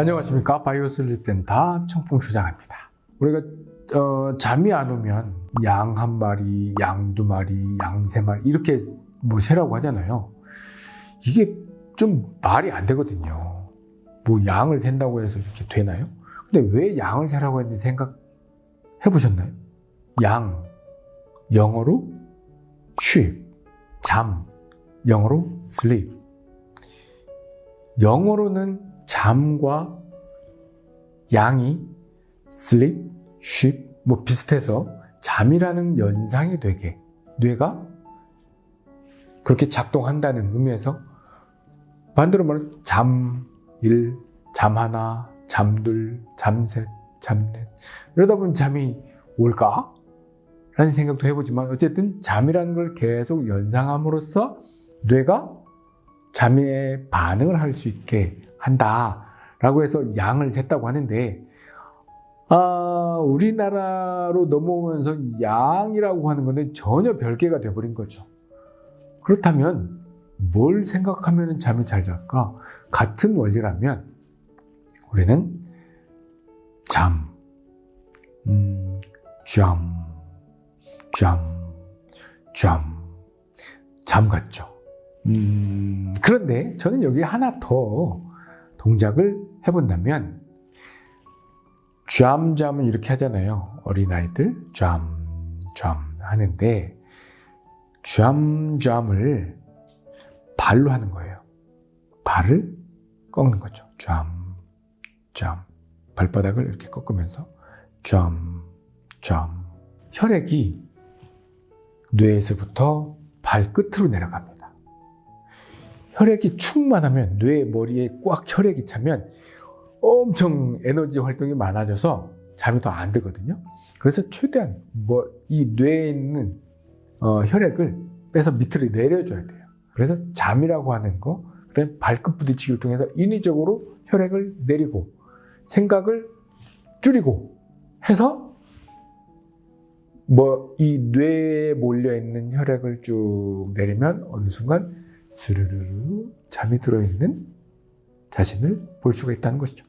안녕하십니까. 바이오 슬립 센터 청풍수장입니다. 우리가 어, 잠이 안 오면 양 한 마리, 양 두 마리, 양 세 마리 이렇게 뭐 세라고 하잖아요. 이게 좀 말이 안 되거든요. 뭐 양을 센다고 해서 이렇게 되나요? 근데 왜 양을 세라고 했는지 생각해 보셨나요? 양 영어로 sheep 잠 영어로 sleep. 영어로는 잠과 양이 sleep, sheep 뭐 비슷해서 잠이라는 연상이 되게 뇌가 그렇게 작동한다는 의미에서 반대로 말하면 잠 1, 잠 하나, 잠둘, 잠셋, 잠넷 이러다 보면 잠이 올까? 라는 생각도 해보지만 어쨌든 잠이라는 걸 계속 연상함으로써 뇌가 잠에 반응을 할 수 있게 한다라고 해서 양을 셌다고 하는데 아, 우리나라로 넘어오면서 양이라고 하는 것은 전혀 별개가 돼버린 거죠. 그렇다면 뭘 생각하면 잠이 잘 잘까? 같은 원리라면 우리는 잠, 음, 잠, 잠, 잠, 잠 같죠. 음, 그런데 저는 여기 하나 더 동작을 해본다면 잠잠은 이렇게 하잖아요. 어린아이들 잠, 잠 하는데 잠잠을 발로 하는 거예요. 발을 꺾는 거죠. 잠, 잠. 발바닥을 이렇게 꺾으면서 잠, 잠. 혈액이 뇌에서부터 발끝으로 내려갑니다. 혈액이 충만하면 뇌 머리에 꽉 혈액이 차면 엄청 에너지 활동이 많아져서 잠이 더 안 들거든요. 그래서 최대한 뭐 이 뇌에 있는 어, 혈액을 빼서 밑으로 내려줘야 돼요. 그래서 잠이라고 하는 거, 그다음에 발끝 부딪히기를 통해서 인위적으로 혈액을 내리고 생각을 줄이고 해서 뭐 이 뇌에 몰려 있는 혈액을 쭉 내리면 어느 순간 스르르르 잠이 들어 있는 자신을 볼 수가 있다는 것이죠.